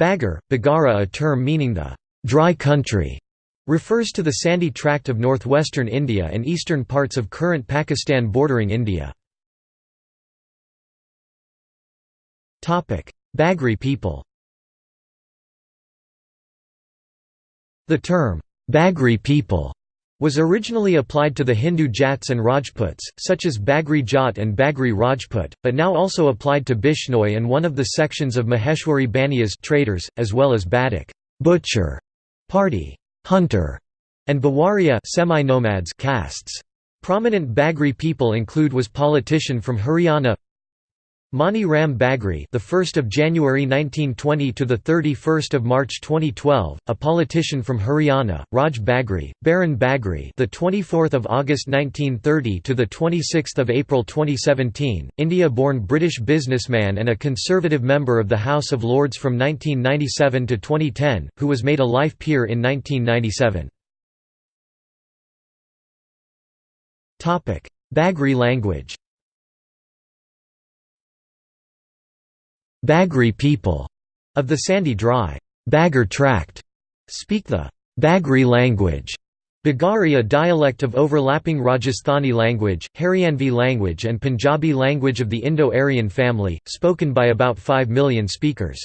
Bagar, Bagara a term meaning the «dry country» refers to the sandy tract of northwestern India and eastern parts of current Pakistan bordering India. Bagri people The term, Bagri people, was originally applied to the Hindu Jats and Rajputs, such as Bagri Jat and Bagri Rajput, but now also applied to Bishnoi and one of the sections of Maheshwari Baniyas traders, as well as Badak butcher, party, hunter, and Bawaria semi-nomads castes. Prominent Bagri people include was politician from Haryana Mani Ram Bagri, the 1st of January 1920 to the 31st of March 2012, a politician from Haryana; Raj Bagri, Baron Bagri, the 24th of August 1930 to the 26th of April 2017, India-born British businessman and a conservative member of the House of Lords from 1997 to 2010, who was made a life peer in 1997. Topic: Bagri language. Bagri people of the sandy dry Bagar tract speak the Bagri language. Bagari a dialect of overlapping Rajasthani language, Haryanvi language and Punjabi language of the Indo-Aryan family, spoken by about 5 million speakers.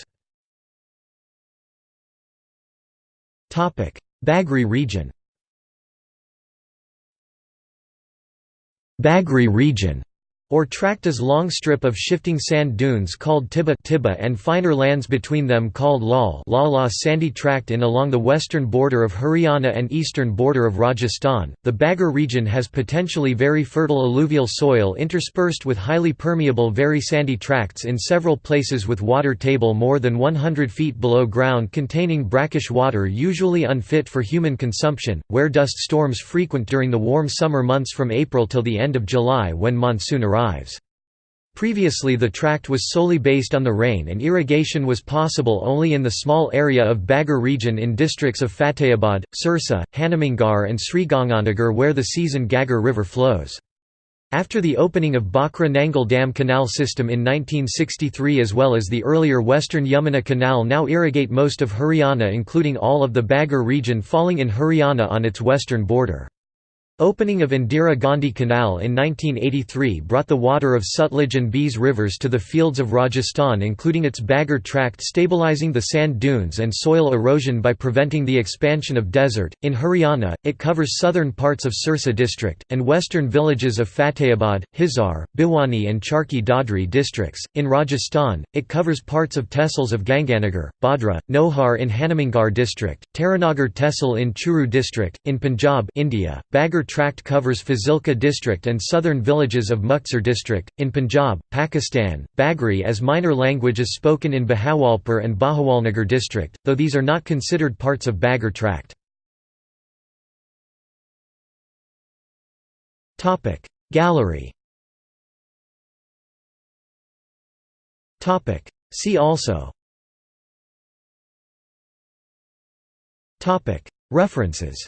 Bagri region Bagri region or tract is long strip of shifting sand dunes called Tibba, Tibba and finer lands between them called Lal Lala sandy tract in along the western border of Haryana and eastern border of Rajasthan. The Bagar region has potentially very fertile alluvial soil interspersed with highly permeable very sandy tracts in several places with water table more than 100 feet below ground containing brackish water usually unfit for human consumption, where dust storms frequent during the warm summer months from April till the end of July when monsoon arrives arrives. Previously the tract was solely based on the rain and irrigation was possible only in the small area of Bagar region in districts of Fatehabad, Sirsa, Hanumangarh and Sriganganagar where the season Ghaggar River flows. After the opening of Bhakra Nangal Dam Canal system in 1963 as well as the earlier Western Yamuna Canal now irrigate most of Haryana including all of the Bagar region falling in Haryana on its western border. Opening of Indira Gandhi Canal in 1983 brought the water of Sutlej and Beas rivers to the fields of Rajasthan including its Bagar tract stabilizing the sand dunes and soil erosion by preventing the expansion of desert. In Haryana, it covers southern parts of Sirsa district, and western villages of Fatehabad, Hisar, Bhiwani and Charkhi Dadri districts. In Rajasthan, it covers parts of tehsils of Ganganagar, Bhadra, Nohar in Hanumangarh district, Taranagar Tehsil in Churu district. In Punjab India, Bagar tract covers Fazilka district and southern villages of Muktsar district. In Punjab, Pakistan, Bagri as minor language is spoken in Bahawalpur and Bahawalnagar district, though these are not considered parts of Bagar tract. Gallery See also References